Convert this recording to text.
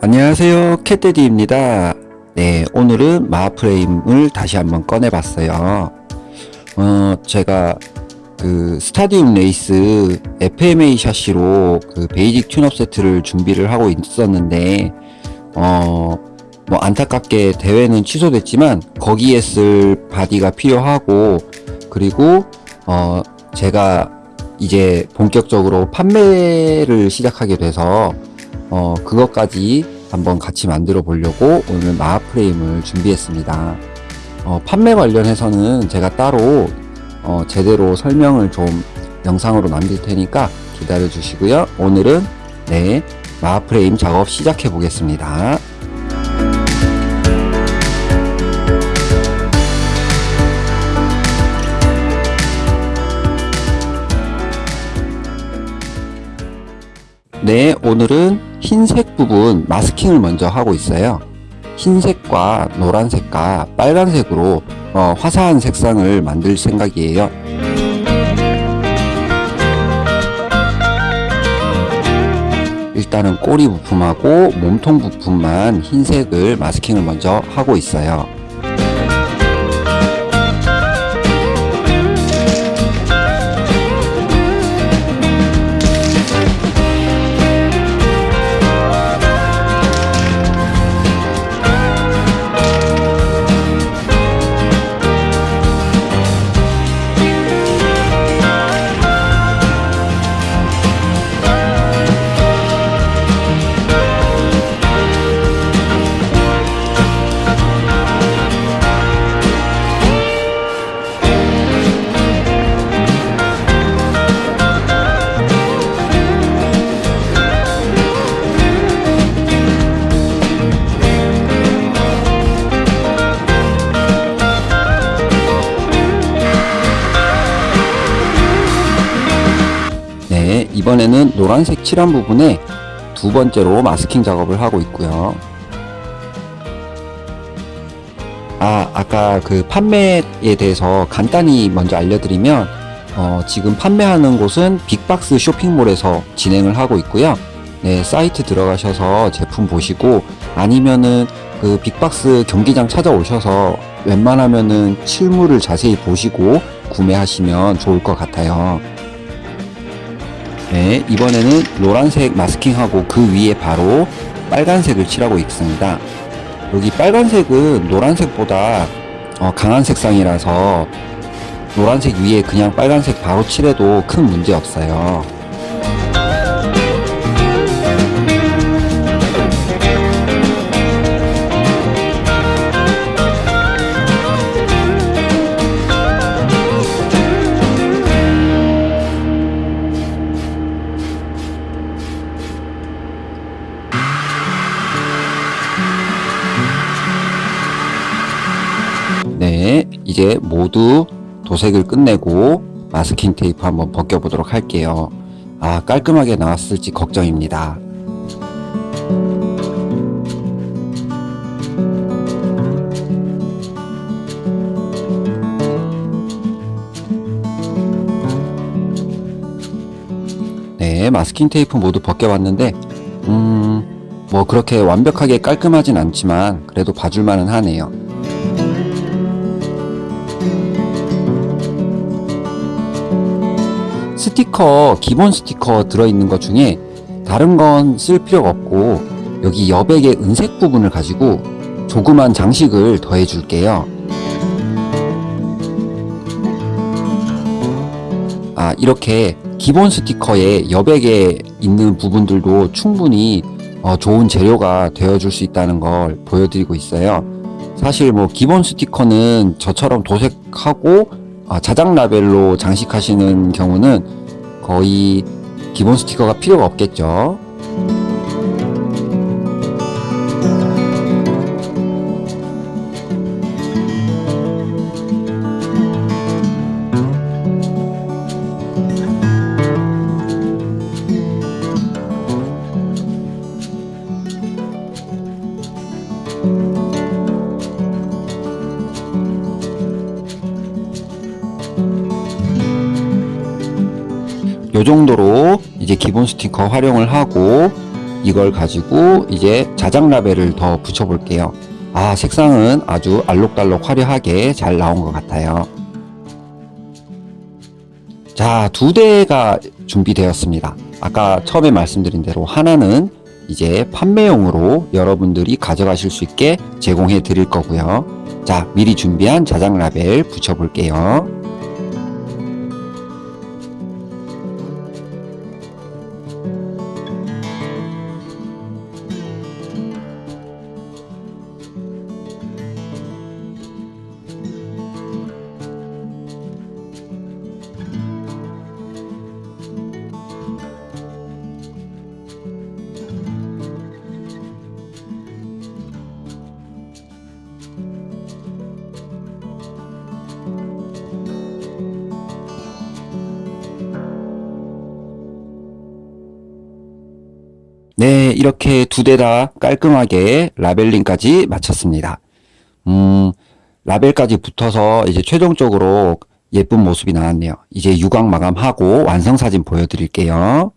안녕하세요. 캣데디입니다. 네 오늘은 Mach Frame을 다시 한번 꺼내봤어요. 어 제가 그 스타디움 레이스 FMA 샤시로 그 basic tune-up 세트를 준비를 하고 있었는데 어 뭐 안타깝게 대회는 취소됐지만 거기에 쓸 바디가 필요하고 그리고 어 제가 이제 본격적으로 판매를 시작하게 돼서 어 그것까지 한번 같이 만들어 보려고 오늘 마하 프레임을 준비했습니다. 어, 판매 관련해서는 제가 따로 어, 제대로 설명을 좀 영상으로 남길 테니까 기다려 주시고요. 오늘은 네 마하 프레임 작업 시작해 보겠습니다 네 오늘은 흰색 부분 마스킹을 먼저 하고 있어요. 흰색과 노란색과 빨간색으로 어, 화사한 색상을 만들 생각이에요. 일단은 꼬리 부품하고 몸통 부품만 흰색을 마스킹을 먼저 하고 있어요 네, 이번에는 노란색 칠한 부분에 두 번째로 마스킹 작업을 하고 있고요. 아, 아까 그 판매에 대해서 간단히 먼저 알려드리면 어, 지금 판매하는 곳은 빅박스 쇼핑몰에서 진행을 하고 있고요. 네, 사이트 들어가셔서 제품 보시고 아니면은 그 빅박스 경기장 찾아오셔서 웬만하면은 실물을 자세히 보시고 구매하시면 좋을 것 같아요. 네, 이번에는 노란색 마스킹하고 그 위에 바로 빨간색을 칠하고 있습니다. 여기 빨간색은 노란색보다 어, 강한 색상이라서 노란색 위에 그냥 빨간색 바로 칠해도 큰 문제 없어요. 네, 이제 모두 도색을 끝내고 마스킹 테이프 한번 벗겨보도록 할게요. 아, 깔끔하게 나왔을지 걱정입니다. 네, 마스킹 테이프 모두 벗겨봤는데, 음, 뭐 그렇게 완벽하게 깔끔하진 않지만 그래도 봐줄만은 하네요. 스티커 기본 스티커 들어있는 것 중에 다른 건 쓸 필요가 없고 여기 여백의 은색 부분을 가지고 조그만 장식을 더해 줄게요. 아 이렇게 기본 스티커에 여백에 있는 부분들도 충분히 어, 좋은 재료가 되어 줄 수 있다는 걸 보여드리고 있어요. 사실 뭐 기본 스티커는 저처럼 도색하고 아, 자작 라벨로 장식하시는 경우는 거의 기본 스티커가 필요가 없겠죠. 요 정도로 이제 기본 스티커 활용을 하고 이걸 가지고 이제 자작 라벨을 더 붙여 볼게요. 아, 색상은 아주 알록달록 화려하게 잘 나온 것 같아요. 자, 두 대가 준비되었습니다. 아까 처음에 말씀드린 대로 하나는 이제 판매용으로 여러분들이 가져가실 수 있게 제공해 드릴 거고요. 자, 미리 준비한 자작 라벨 붙여 볼게요. 이렇게 두 대 다 깔끔하게 라벨링까지 마쳤습니다. 음, 라벨까지 붙어서 이제 최종적으로 예쁜 모습이 나왔네요. 이제 유광 마감하고 완성 사진 보여드릴게요.